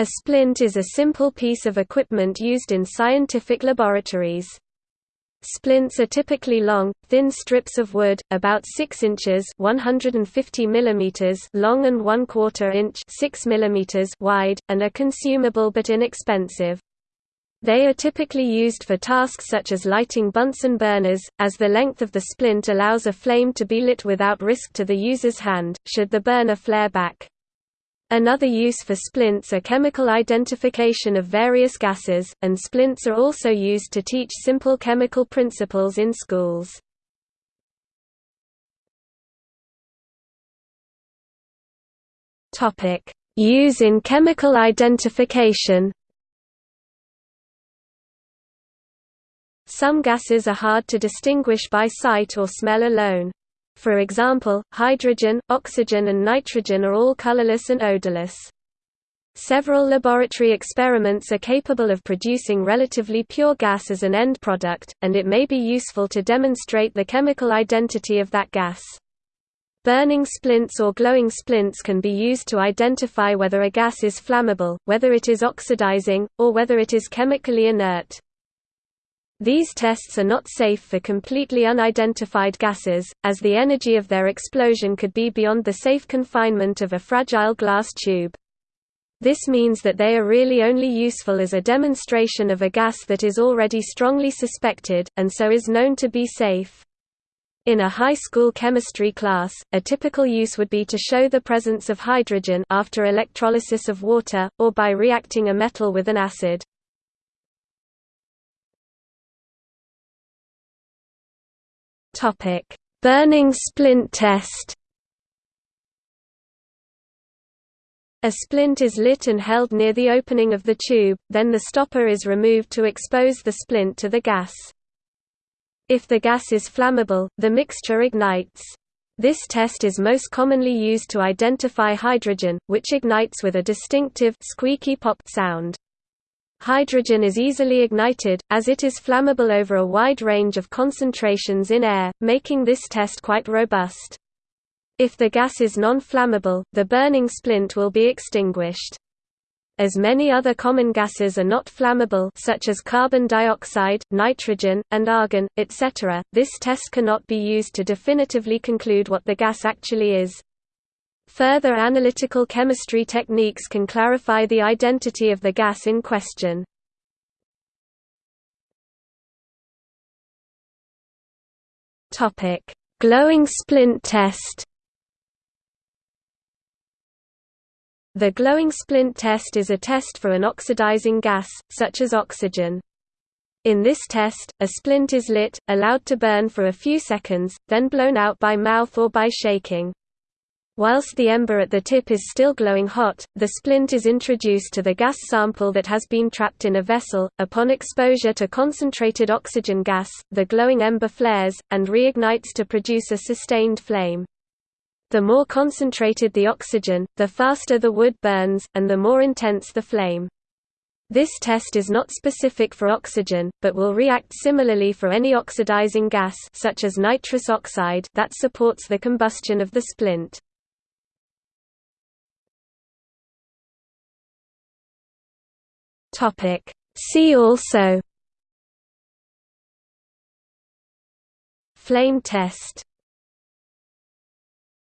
A splint is a simple piece of equipment used in scientific laboratories. Splints are typically long, thin strips of wood, about 6 inches (150 mm) long and 1 quarter inch (6 mm) wide, and are consumable but inexpensive. They are typically used for tasks such as lighting Bunsen burners, as the length of the splint allows a flame to be lit without risk to the user's hand, should the burner flare back. Another use for splints are chemical identification of various gases, and splints are also used to teach simple chemical principles in schools. Use in chemical identification Some gases are hard to distinguish by sight or smell alone. For example, hydrogen, oxygen and nitrogen are all colorless and odorless. Several laboratory experiments are capable of producing relatively pure gas as an end product, and it may be useful to demonstrate the chemical identity of that gas. Burning splints or glowing splints can be used to identify whether a gas is flammable, whether it is oxidizing, or whether it is chemically inert. These tests are not safe for completely unidentified gases, as the energy of their explosion could be beyond the safe confinement of a fragile glass tube. This means that they are really only useful as a demonstration of a gas that is already strongly suspected, and so is known to be safe. In a high school chemistry class, a typical use would be to show the presence of hydrogen after electrolysis of water, or by reacting a metal with an acid. Topic: Burning splint test. A splint is lit and held near the opening of the tube, then the stopper is removed to expose the splint to the gas. If the gas is flammable, the mixture ignites. This test is most commonly used to identify hydrogen, which ignites with a distinctive squeaky pop sound. Hydrogen is easily ignited, as it is flammable over a wide range of concentrations in air, making this test quite robust. If the gas is non-flammable, the burning splint will be extinguished. As many other common gases are not flammable such as carbon dioxide, nitrogen, and argon, etc., this test cannot be used to definitively conclude what the gas actually is. Further analytical chemistry techniques can clarify the identity of the gas in question. Topic: Glowing splint test The glowing splint test is a test for an oxidizing gas, such as oxygen. In this test, a splint is lit, allowed to burn for a few seconds, then blown out by mouth or by shaking. Whilst the ember at the tip is still glowing hot, the splint is introduced to the gas sample that has been trapped in a vessel. Upon exposure to concentrated oxygen gas, the glowing ember flares, and reignites to produce a sustained flame. The more concentrated the oxygen, the faster the wood burns, and the more intense the flame. This test is not specific for oxygen, but will react similarly for any oxidizing gas such as nitrous oxide that supports the combustion of the splint. Topic. See also Flame test